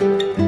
Música